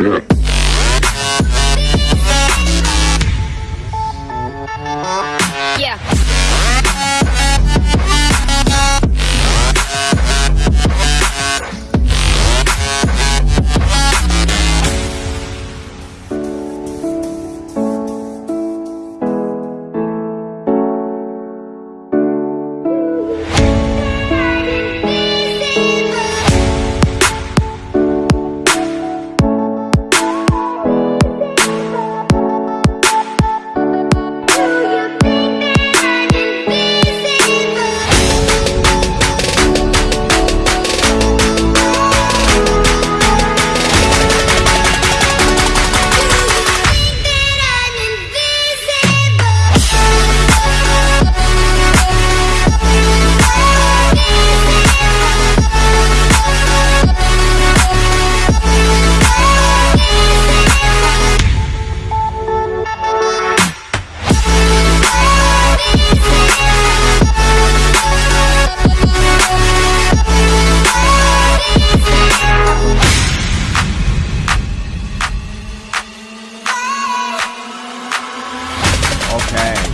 Yeah. Okay.